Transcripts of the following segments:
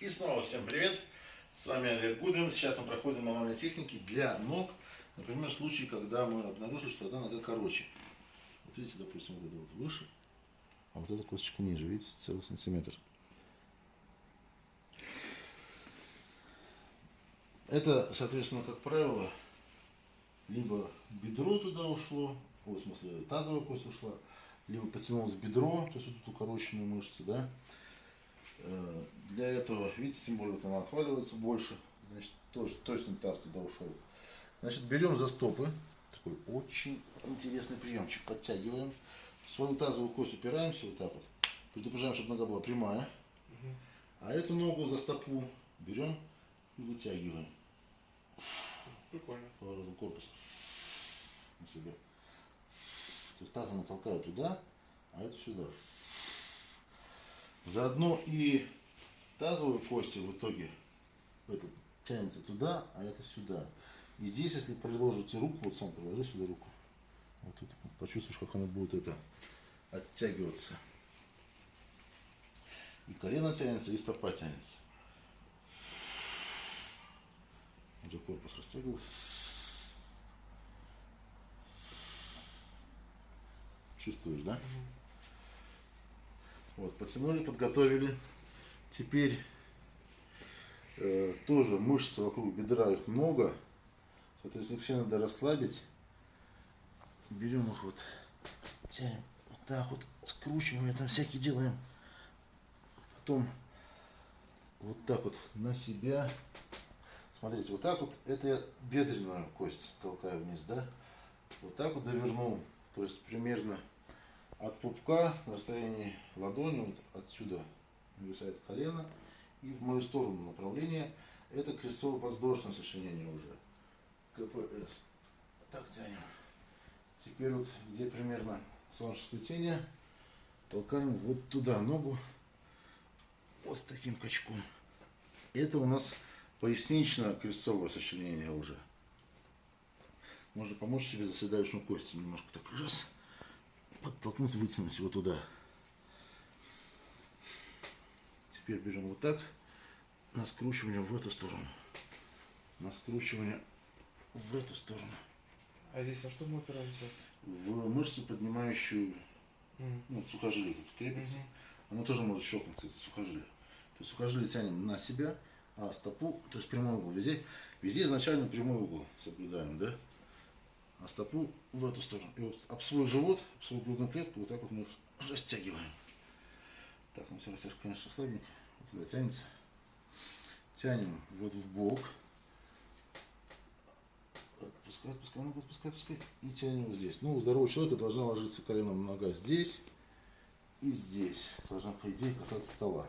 И снова всем привет! С вами Олег Гудвин. Сейчас мы проходим мануальные техники для ног. Например, в случае, когда мы обнаружили, что одна нога короче. Вот видите, допустим, вот это вот выше, а вот эта косточка ниже, видите, целый сантиметр. Это, соответственно, как правило, либо бедро туда ушло, в смысле тазовая кость ушла, либо потянулось бедро, то есть вот тут укороченные мышцы, да. Э, для этого, видите, тем более вот она отваливается больше, значит, тоже, точно таз туда ушел. Значит, берем за стопы, такой очень интересный приемчик, подтягиваем, свою тазовую кость упираемся вот так вот, предупреждаем, чтобы нога была прямая, а эту ногу за стопу берем и вытягиваем. Прикольно. Поворотом корпуса на себя. То есть тазом толкаю туда, а это сюда. Заодно и тазовые кости в итоге это тянется туда, а это сюда. И здесь, если приложите руку, вот сам приложи сюда руку, вот тут почувствуешь, как она будет это оттягиваться. И колено тянется, и стопа тянется. Уже корпус растягиваю. Чувствуешь, да? Вот, потянули, подготовили. Теперь э, тоже мышцы вокруг бедра, их много. Соответственно, все надо расслабить. Берем их вот, тянем вот так вот, скручиваем, там всякие делаем. Потом вот так вот на себя. Смотрите, вот так вот, это я бедренную кость толкаю вниз, да? Вот так вот довернул. То есть примерно от пупка на расстоянии ладони, вот отсюда нависает колено, и в мою сторону направление, это крестово-подвздошное сочленение уже. КПС. Так тянем. Теперь вот где примерно солнечное сплетение, толкаем вот туда ногу, вот с таким качком. Это у нас пояснично-крестцовое сочленение уже. Можно помочь себе заседающему кости немножко так раз подтолкнуть, вытянуть его туда. Теперь берем вот так, на скручивание в эту сторону, на скручивание в эту сторону. А здесь на что мы опираемся? В мышцу, поднимающую М. ну, сухожилие тут крепится. Мгм. Оно тоже может щелкнуть, это сухожилие. То есть сухожилие тянем на себя, а стопу, то есть прямой угол. Везде, везде изначально прямой угол соблюдаем, да? А стопу в эту сторону. И вот об свой живот, об свою грудную клетку, вот так вот мы их растягиваем. Так, ну все растяжка, конечно, слабенько. Вот туда тянется. Тянем вот в бок. Отпускай, отпускай, ногу отпускай, отпускай. И тянем вот здесь. Ну, у здорового человека должна ложиться коленом нога здесь и здесь. Должна, по идее, касаться стола.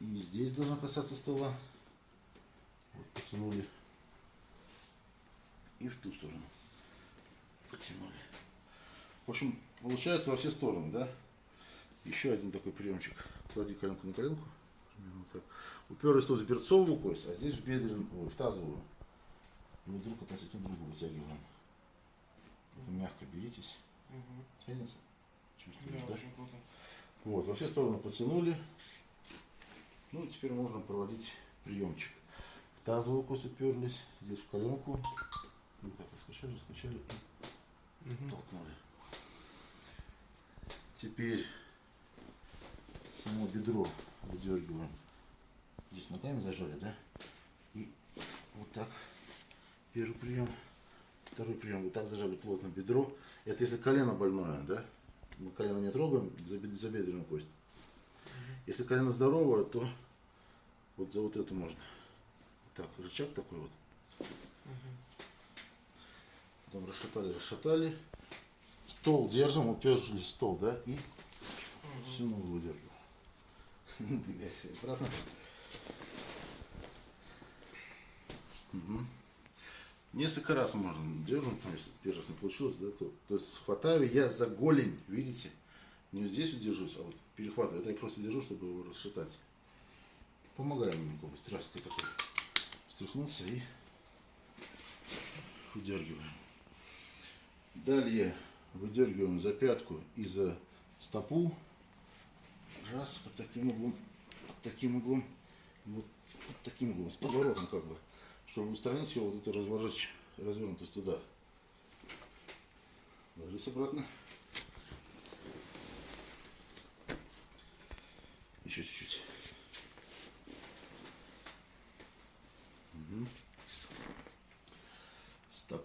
И здесь должна касаться стола. Вот, потянули. И в ту сторону. Потянули. В общем, получается во все стороны, да? Еще один такой приемчик. Клади коленку на коленку. Примерно так. Уперлись тут в берцовую кость, а здесь в бедренную, ой, в тазовую. И вот друг относительно друга вытягиваем. Только мягко беритесь. Мгм. Тянется. Да, Чувствуешь, да? круто. Вот, во все стороны потянули. Ну, и теперь можно проводить приемчик. В тазовую кость уперлись, здесь в коленку. Ну, так, раскачали, раскачали и Мгм. толкнули. Теперь само бедро выдергиваем. Здесь ногами зажали, да? И вот так. Первый прием. Второй прием. Вот так зажали плотно бедро. Это если колено больное, да? Мы колено не трогаем, за, бед- за бедренную кость. Если колено здоровое, то вот за вот эту можно. Так, рычаг такой вот. Мгм. Потом расшатали, расшатали. Стол держим, уперлись в стол, да? И Мгм. всю ногу выдергиваем. Двигайся обратно. Мгм. Несколько раз можно дернуть, там, если первый раз не получилось, да, то, то есть хватаю я за голень, видите? Не вот здесь вот держусь, а вот перехватываю. Это я просто держу, чтобы его расшатать. Помогаем ему, быстрее такой. Встряхнулся и выдергиваем. Далее выдергиваем за пятку и за стопу. Раз, под таким углом. Вот таким углом, вот под таким углом, с поворотом как бы, чтобы устранить его вот эту разворот, развернутость туда. Ложись обратно. Еще чуть-чуть.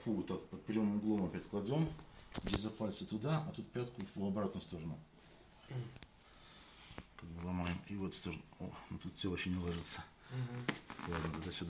Вот так под прямым углом опять кладем. Где за пальцы туда, а тут пятку в обратную сторону. Как бы ломаем. И вот в сторону. О, ну тут все вообще не ложится. Мгм. Ладно, тогда сюда.